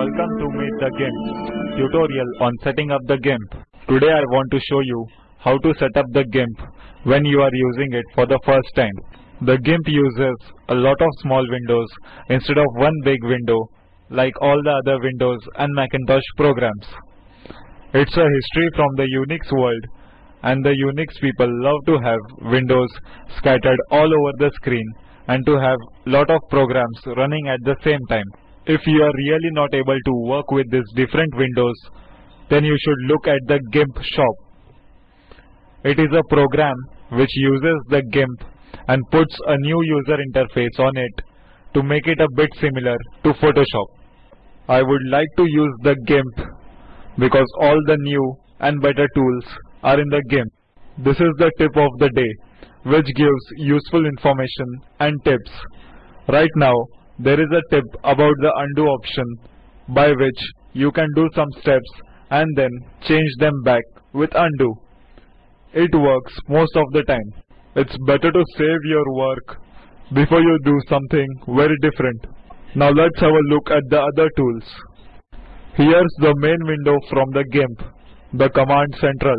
Welcome to Meet the GIMP tutorial on setting up the GIMP. Today I want to show you how to set up the GIMP when you are using it for the first time. The GIMP uses a lot of small windows instead of one big window like all the other Windows and Macintosh programs. It's a history from the Unix world and the Unix people love to have windows scattered all over the screen and to have lot of programs running at the same time. If you are really not able to work with these different windows, then you should look at the GIMP shop. It is a program which uses the GIMP and puts a new user interface on it to make it a bit similar to Photoshop. I would like to use the GIMP because all the new and better tools are in the GIMP. This is the tip of the day which gives useful information and tips. Right now there is a tip about the undo option by which you can do some steps and then change them back with undo. It works most of the time. It's better to save your work before you do something very different. Now let's have a look at the other tools. Here's the main window from the GIMP, the command central.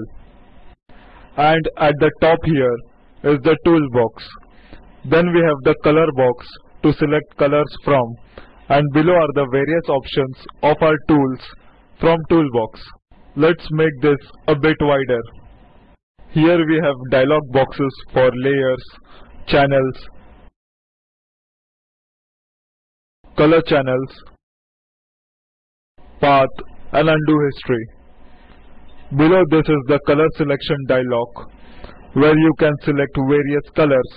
And at the top here is the toolbox. Then we have the color box to select colors from and below are the various options of our tools from toolbox. Let's make this a bit wider. Here we have dialog boxes for layers, channels, color channels, path and undo history. Below this is the color selection dialog where you can select various colors.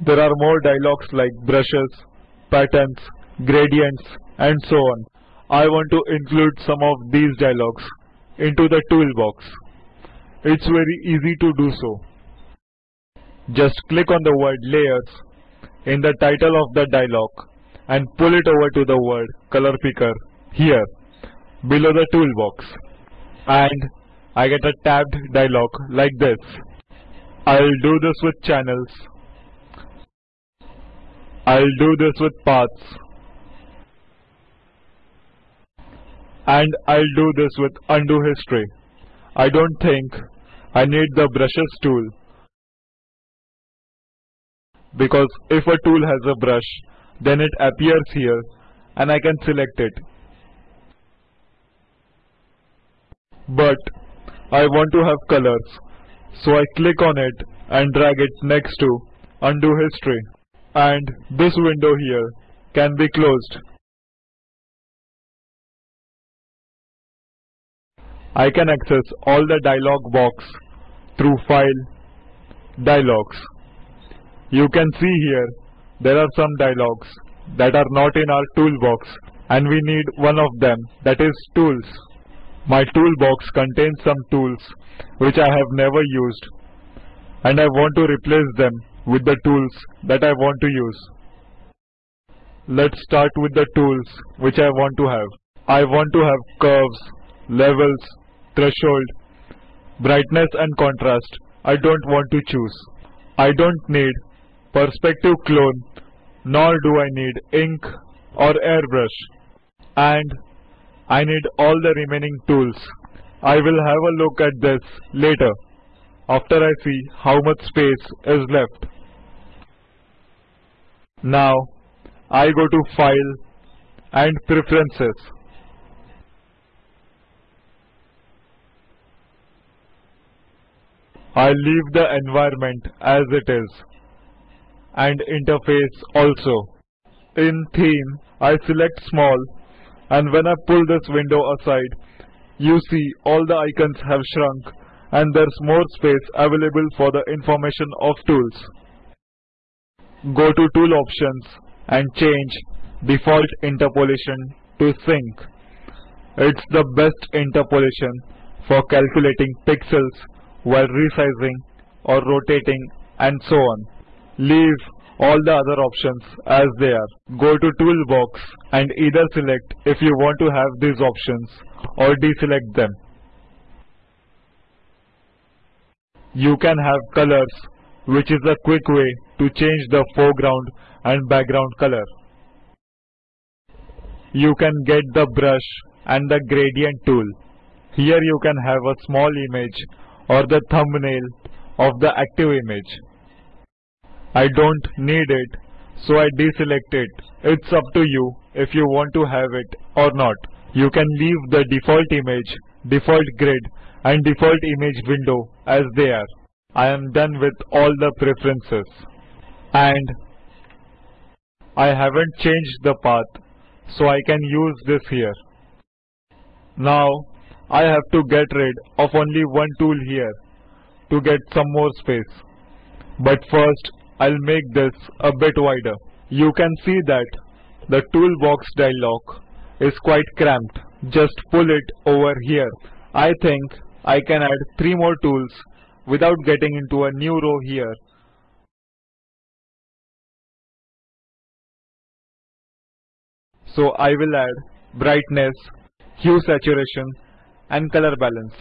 There are more dialogs like brushes, patterns, gradients and so on. I want to include some of these dialogs into the toolbox. It's very easy to do so. Just click on the word layers in the title of the dialog and pull it over to the word color picker here below the toolbox and I get a tabbed dialog like this. I'll do this with channels. I'll do this with paths. And I'll do this with undo history. I don't think I need the brushes tool because if a tool has a brush then it appears here and I can select it. But I want to have colors so I click on it and drag it next to undo history and this window here can be closed. I can access all the dialog box through File, Dialogs. You can see here there are some dialogs that are not in our toolbox and we need one of them that is Tools. My toolbox contains some tools which I have never used and I want to replace them with the tools that I want to use. Let's start with the tools which I want to have. I want to have curves, levels, threshold, brightness and contrast. I don't want to choose. I don't need perspective clone nor do I need ink or airbrush and I need all the remaining tools. I will have a look at this later after I see how much space is left. Now I go to File and Preferences. I leave the environment as it is and interface also. In theme, I select small and when I pull this window aside, you see all the icons have shrunk and there's more space available for the information of tools. Go to tool options and change default interpolation to Sinc. It's the best interpolation for calculating pixels while resizing or rotating and so on. Leave all the other options as they are. Go to toolbox and either select if you want to have these options or deselect them. You can have colors which is a quick way to change the foreground and background color. you can get the brush and the gradient tool. Here you can have a small image or the thumbnail of the active image. I don't need it so I deselect it. It's up to you if you want to have it or not. You can leave the default image, default grid and default image window as they are. I am done with all the preferences and I haven't changed the path so I can use this here. Now I have to get rid of only one tool here to get some more space. But first I'll make this a bit wider. You can see that the toolbox dialog is quite cramped. Just pull it over here. I think I can add three more tools without getting into a new row here. So I will add brightness, hue saturation and color balance.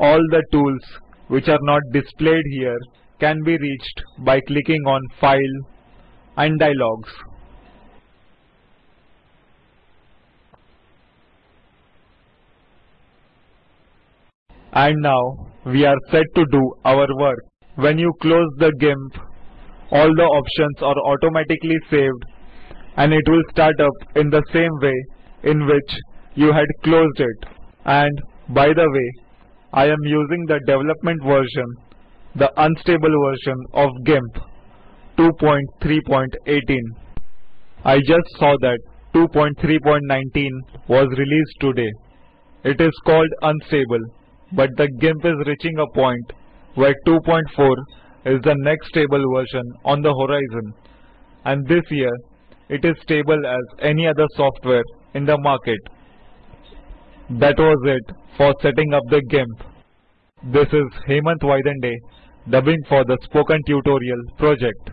All the tools which are not displayed here can be reached by clicking on File and Dialogs. And now we are set to do our work. When you close the GIMP, all the options are automatically saved and it will start up in the same way in which you had closed it. And by the way, I am using the development version, the unstable version of GIMP 2.3.18. I just saw that 2.3.19 was released today. It is called unstable, but the GIMP is reaching a point where 2.4 is the next stable version on the horizon. And this year, it is stable as any other software in the market. That was it for setting up the GIMP. This is Hemant Vaidande dubbing for the Spoken Tutorial project.